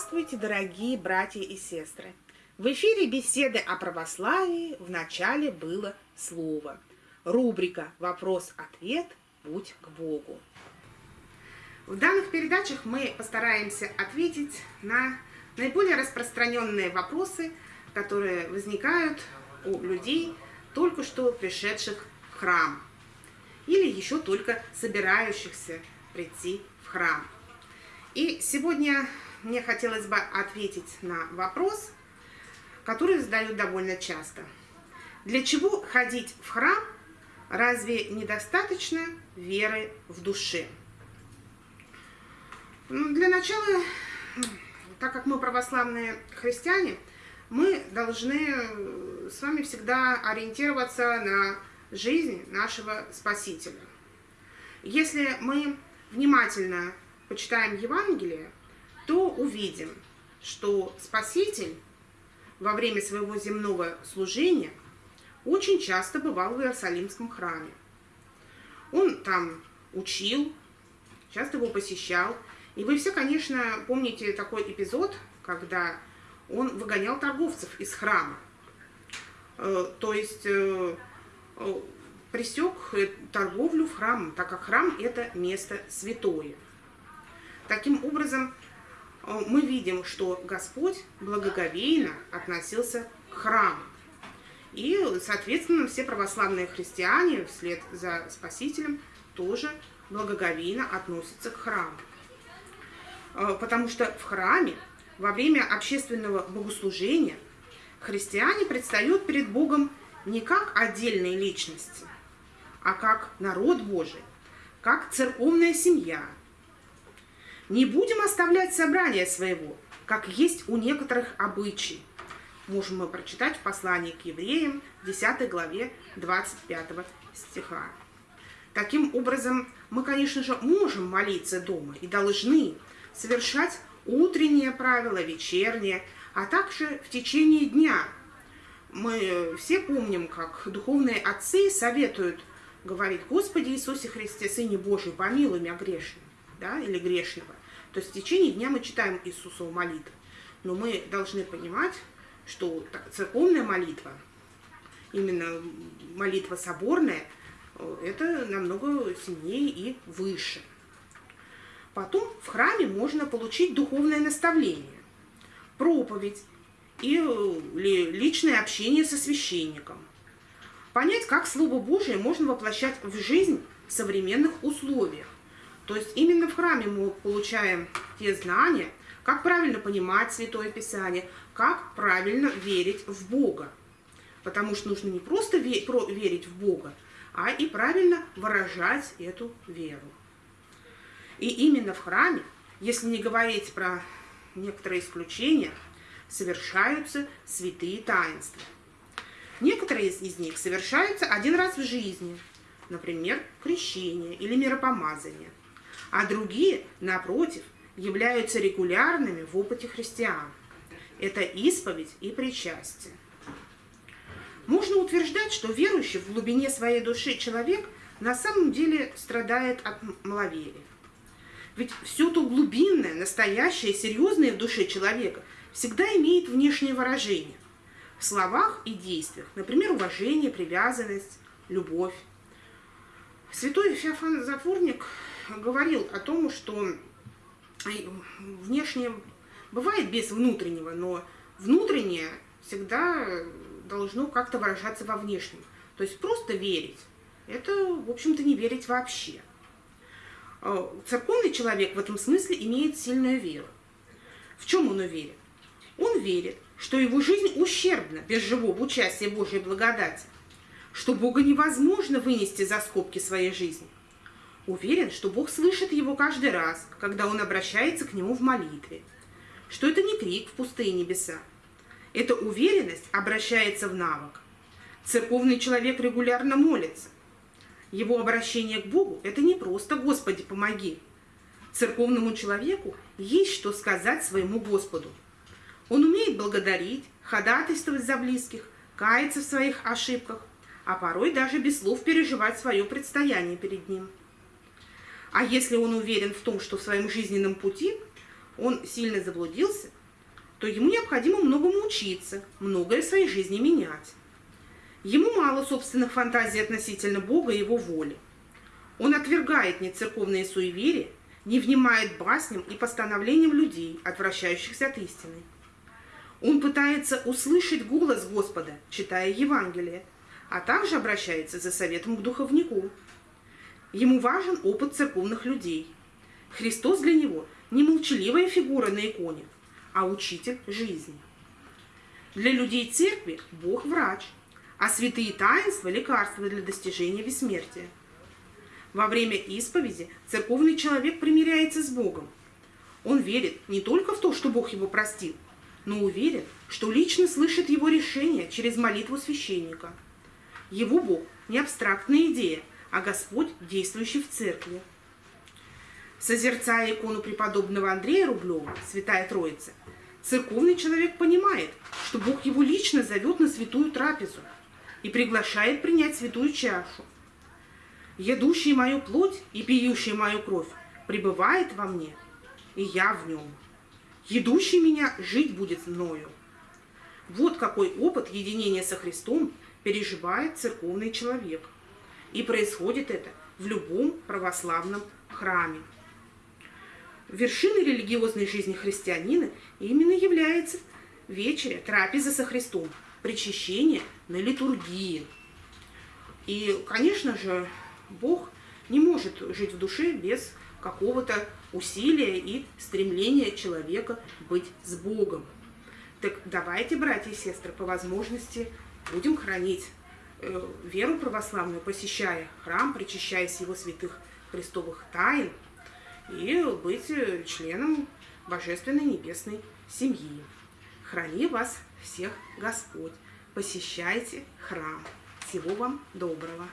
Здравствуйте, дорогие братья и сестры! В эфире беседы о православии в начале было слово. Рубрика «Вопрос-ответ. Путь к Богу». В данных передачах мы постараемся ответить на наиболее распространенные вопросы, которые возникают у людей, только что пришедших в храм или еще только собирающихся прийти в храм. И сегодня мне хотелось бы ответить на вопрос, который задают довольно часто. Для чего ходить в храм? Разве недостаточно веры в душе? Ну, для начала, так как мы православные христиане, мы должны с вами всегда ориентироваться на жизнь нашего Спасителя. Если мы внимательно почитаем Евангелие, то увидим, что Спаситель во время своего земного служения очень часто бывал в Иерусалимском храме. Он там учил, часто его посещал. И вы все, конечно, помните такой эпизод, когда он выгонял торговцев из храма. Э, то есть э, э, пресек торговлю в храм, так как храм – это место святое. Таким образом, мы видим, что Господь благоговейно относился к храму. И, соответственно, все православные христиане вслед за Спасителем тоже благоговейно относятся к храму. Э, потому что в храме во время общественного богослужения христиане предстают перед Богом не как отдельные личности, а как народ Божий, как церковная семья – не будем оставлять собрание своего, как есть у некоторых обычаи. Можем мы прочитать в послании к евреям, 10 главе 25 стиха. Таким образом, мы, конечно же, можем молиться дома и должны совершать утреннее правило, вечернее, а также в течение дня. Мы все помним, как духовные отцы советуют говорить, Господи Иисусе Христе, Сыне Божий, помилуй меня грешным, да, или грешного. То есть в течение дня мы читаем Иисусову молитву. Но мы должны понимать, что церковная молитва, именно молитва соборная, э, это намного сильнее и выше. Потом в храме можно получить духовное наставление, проповедь и э, личное общение со священником. Понять, как Слово Божие можно воплощать в жизнь в современных условиях. То есть именно в храме мы получаем те знания, как правильно понимать Святое Писание, как правильно верить в Бога. Потому что нужно не просто верить в Бога, а и правильно выражать эту веру. И именно в храме, если не говорить про некоторые исключения, совершаются святые таинства. Некоторые из них совершаются один раз в жизни, например, крещение или миропомазание а другие, напротив, являются регулярными в опыте христиан. Это исповедь и причастие. Можно утверждать, что верующий в глубине своей души человек на самом деле страдает от маловерия. Ведь все то глубинное, настоящее, серьезное в душе человека всегда имеет внешнее выражение в словах и действиях, например, уважение, привязанность, любовь. Святой Феофан Затворник говорил о том, что внешнее бывает без внутреннего, но внутреннее всегда должно как-то выражаться во внешнем. То есть просто верить. Это, в общем-то, не верить вообще. А, церковный человек в этом смысле имеет сильную веру. В чем он уверен? Он верит, что его жизнь ущербна без живого участия Божьей благодати, что Бога невозможно вынести за скобки своей жизни – Уверен, что Бог слышит его каждый раз, когда он обращается к нему в молитве. Что это не крик в пустые небеса. Эта уверенность обращается в навык. Церковный человек регулярно молится. Его обращение к Богу – это не просто «Господи, помоги». Церковному человеку есть что сказать своему Господу. Он умеет благодарить, ходатайствовать за близких, каяться в своих ошибках, а порой даже без слов переживать свое предстояние перед ним – а если он уверен в том, что в своем жизненном пути он сильно заблудился, то ему необходимо многому учиться, многое в своей жизни менять. Ему мало собственных фантазий относительно Бога и его воли. Он отвергает нецерковные суеверия, не внимает басням и постановлениям людей, отвращающихся от истины. Он пытается услышать голос Господа, читая Евангелие, а также обращается за советом к духовнику. Ему важен опыт церковных людей. Христос для него не молчаливая фигура на иконе, а учитель жизни. Для людей церкви Бог врач, а святые таинства – лекарства для достижения бессмертия. Во время исповеди церковный человек примиряется с Богом. Он верит не только в то, что Бог его простил, но уверен, что лично слышит его решение через молитву священника. Его Бог не абстрактная идея, а Господь, действующий в церкви. Созерцая икону преподобного Андрея Рублева, Святая Троица, церковный человек понимает, что Бог его лично зовет на святую трапезу и приглашает принять святую чашу. «Едущий мою плоть и пьющий мою кровь пребывает во мне, и я в нем. Едущий меня жить будет мною». Вот какой опыт единения со Христом переживает церковный человек. И происходит это в любом православном храме. Вершиной религиозной жизни христианина именно является вечеря, трапеза со Христом, причащение на литургии. И, конечно же, Бог не может жить в душе без какого-то усилия и стремления человека быть с Богом. Так давайте, братья и сестры, по возможности будем хранить веру православную, посещая храм, причащаясь его святых христовых тайн – и быть э, членом Божественной Небесной семьи. Храни вас всех Господь. Посещайте храм. Всего вам доброго.